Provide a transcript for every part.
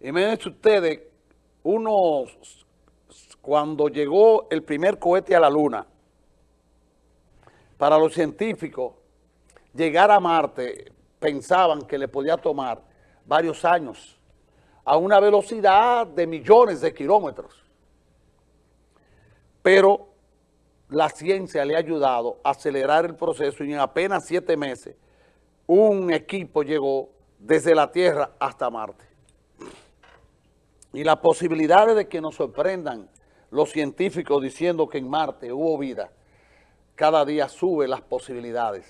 Imagínense ustedes, unos, cuando llegó el primer cohete a la luna, para los científicos, llegar a Marte, pensaban que le podía tomar varios años, a una velocidad de millones de kilómetros. Pero la ciencia le ha ayudado a acelerar el proceso y en apenas siete meses un equipo llegó desde la Tierra hasta Marte. Y las posibilidades de que nos sorprendan los científicos diciendo que en Marte hubo vida, cada día sube las posibilidades.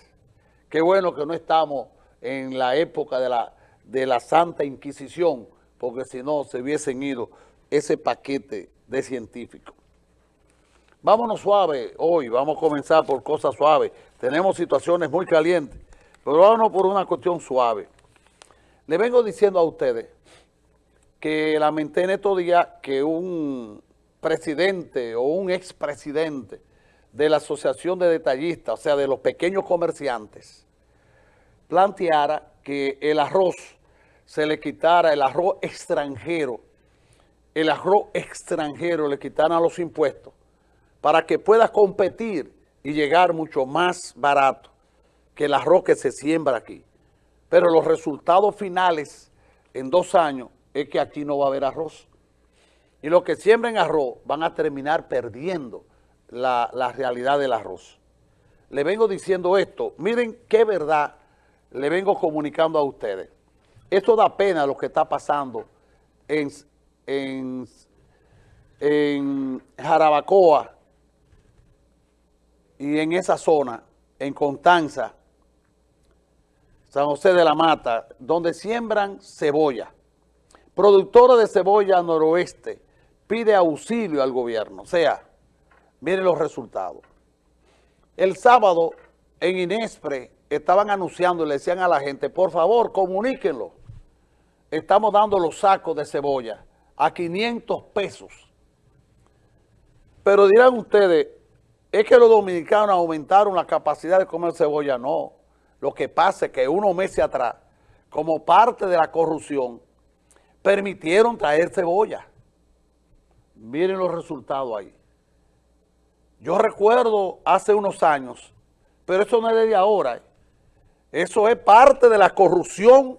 Qué bueno que no estamos en la época de la, de la Santa Inquisición, porque si no se hubiesen ido ese paquete de científicos. Vámonos suave hoy, vamos a comenzar por cosas suaves. Tenemos situaciones muy calientes, pero vámonos por una cuestión suave. Le vengo diciendo a ustedes que lamenté en estos días que un presidente o un expresidente de la Asociación de Detallistas, o sea, de los pequeños comerciantes, planteara que el arroz se le quitara, el arroz extranjero, el arroz extranjero le quitaran los impuestos para que pueda competir y llegar mucho más barato que el arroz que se siembra aquí. Pero los resultados finales en dos años es que aquí no va a haber arroz. Y los que siembren arroz van a terminar perdiendo la, la realidad del arroz. Le vengo diciendo esto, miren qué verdad le vengo comunicando a ustedes. Esto da pena lo que está pasando en, en, en Jarabacoa, y en esa zona, en Constanza, San José de la Mata, donde siembran cebolla. Productora de cebolla noroeste pide auxilio al gobierno. O sea, miren los resultados. El sábado en Inespre estaban anunciando y le decían a la gente, por favor, comuníquenlo. Estamos dando los sacos de cebolla a 500 pesos. Pero dirán ustedes, es que los dominicanos aumentaron la capacidad de comer cebolla, no. Lo que pasa es que unos meses atrás, como parte de la corrupción, permitieron traer cebolla. Miren los resultados ahí. Yo recuerdo hace unos años, pero eso no es de ahora. Eso es parte de la corrupción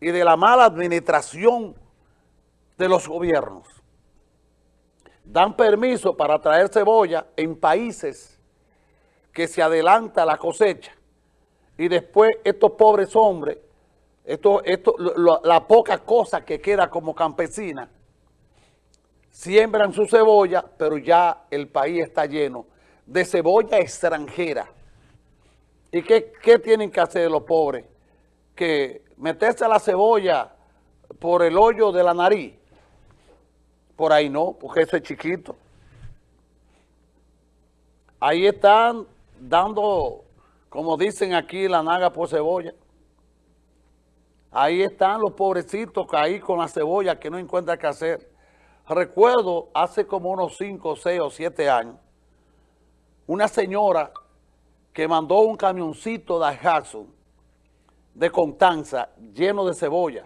y de la mala administración de los gobiernos dan permiso para traer cebolla en países que se adelanta la cosecha y después estos pobres hombres, esto, esto, la poca cosa que queda como campesina, siembran su cebolla, pero ya el país está lleno de cebolla extranjera. ¿Y qué, qué tienen que hacer los pobres? Que meterse la cebolla por el hoyo de la nariz por ahí no, porque ese es chiquito. Ahí están dando, como dicen aquí, la naga por cebolla. Ahí están los pobrecitos ahí con la cebolla que no encuentran qué hacer. Recuerdo hace como unos 5, 6 o 7 años, una señora que mandó un camioncito de Hudson de Constanza lleno de cebolla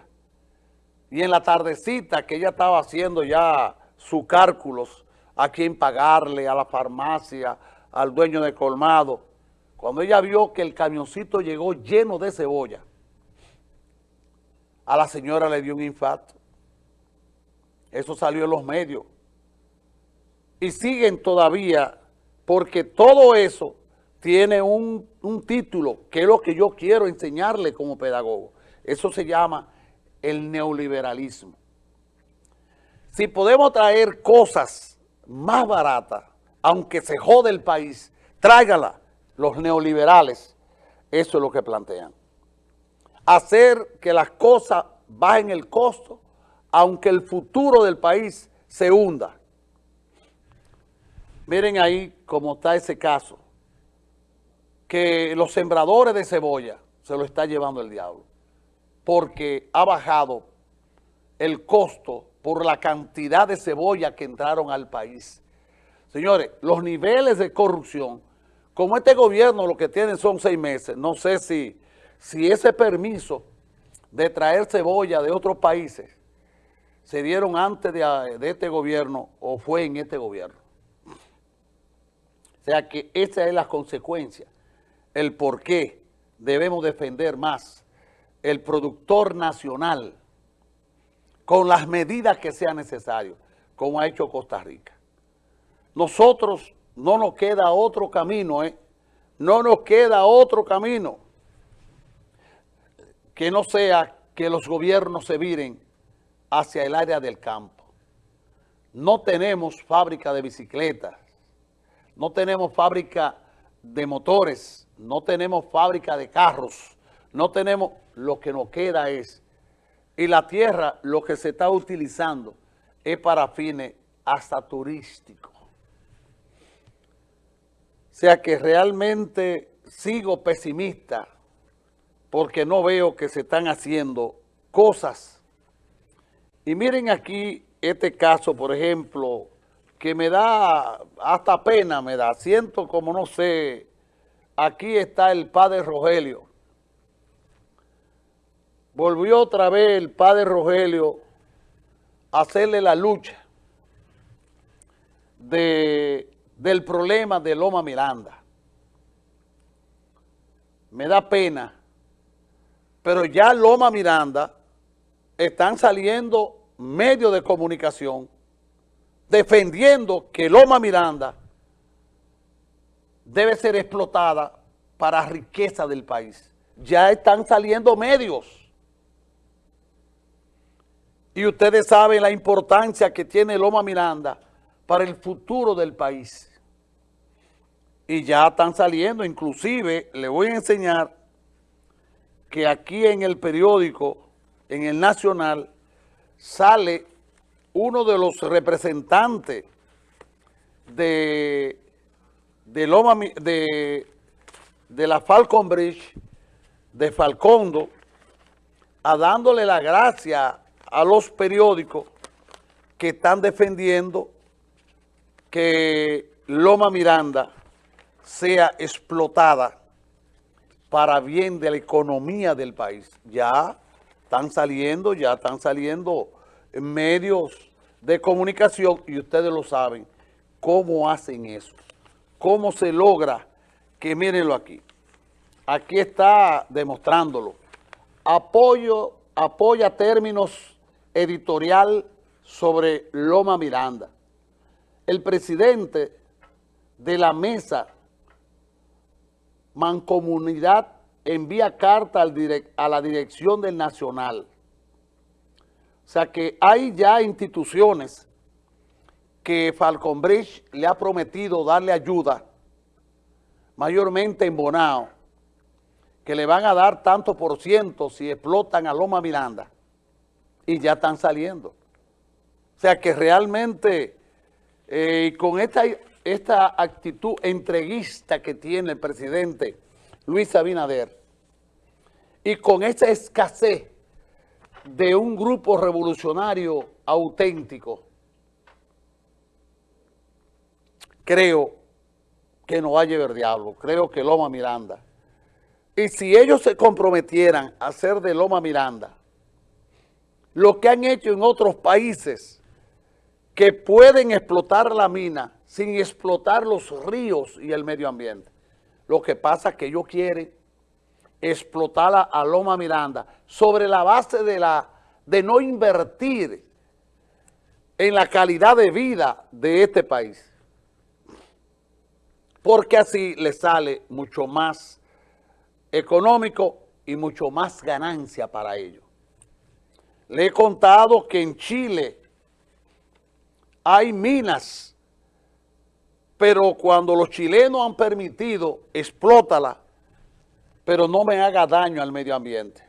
y en la tardecita que ella estaba haciendo ya sus cálculos a quién pagarle, a la farmacia, al dueño de colmado, cuando ella vio que el camioncito llegó lleno de cebolla, a la señora le dio un infarto. Eso salió en los medios. Y siguen todavía, porque todo eso tiene un, un título, que es lo que yo quiero enseñarle como pedagogo. Eso se llama el neoliberalismo. Si podemos traer cosas más baratas, aunque se jode el país, tráigala. Los neoliberales, eso es lo que plantean. Hacer que las cosas bajen el costo, aunque el futuro del país se hunda. Miren ahí cómo está ese caso, que los sembradores de cebolla se lo está llevando el diablo porque ha bajado el costo por la cantidad de cebolla que entraron al país. Señores, los niveles de corrupción, como este gobierno lo que tiene son seis meses, no sé si, si ese permiso de traer cebolla de otros países se dieron antes de, de este gobierno o fue en este gobierno. O sea que esa es la consecuencia, el por qué debemos defender más el productor nacional con las medidas que sean necesarias, como ha hecho Costa Rica. Nosotros no nos queda otro camino, ¿eh? No nos queda otro camino que no sea que los gobiernos se viren hacia el área del campo. No tenemos fábrica de bicicletas, no tenemos fábrica de motores, no tenemos fábrica de carros, no tenemos, lo que nos queda es, y la tierra lo que se está utilizando es para fines hasta turísticos. O sea que realmente sigo pesimista porque no veo que se están haciendo cosas. Y miren aquí este caso, por ejemplo, que me da hasta pena, me da, siento como no sé, aquí está el padre Rogelio. Volvió otra vez el padre Rogelio a hacerle la lucha de, del problema de Loma Miranda. Me da pena, pero ya Loma Miranda están saliendo medios de comunicación defendiendo que Loma Miranda debe ser explotada para riqueza del país. Ya están saliendo medios. Y ustedes saben la importancia que tiene Loma Miranda para el futuro del país. Y ya están saliendo, inclusive le voy a enseñar que aquí en el periódico, en el Nacional, sale uno de los representantes de, de, la Falcon Bridge, de Falcondo, a dándole la gracia a los periódicos que están defendiendo que Loma Miranda sea explotada para bien de la economía del país. Ya están saliendo, ya están saliendo medios de comunicación, y ustedes lo saben, cómo hacen eso, cómo se logra que, mírenlo aquí, aquí está demostrándolo, apoyo, apoya términos editorial sobre Loma Miranda. El presidente de la mesa Mancomunidad envía carta a la dirección del Nacional o sea que hay ya instituciones que Falcon Bridge le ha prometido darle ayuda, mayormente en Bonao, que le van a dar tanto por ciento si explotan a Loma Miranda, y ya están saliendo. O sea que realmente, eh, con esta, esta actitud entreguista que tiene el presidente Luis Abinader, y con esa escasez de un grupo revolucionario auténtico, creo que no va a llevar diablo, creo que Loma Miranda. Y si ellos se comprometieran a hacer de Loma Miranda lo que han hecho en otros países que pueden explotar la mina sin explotar los ríos y el medio ambiente. Lo que pasa es que ellos quieren explotar a Loma Miranda sobre la base de, la, de no invertir en la calidad de vida de este país. Porque así le sale mucho más económico y mucho más ganancia para ellos. Le he contado que en Chile hay minas, pero cuando los chilenos han permitido, explótala, pero no me haga daño al medio ambiente.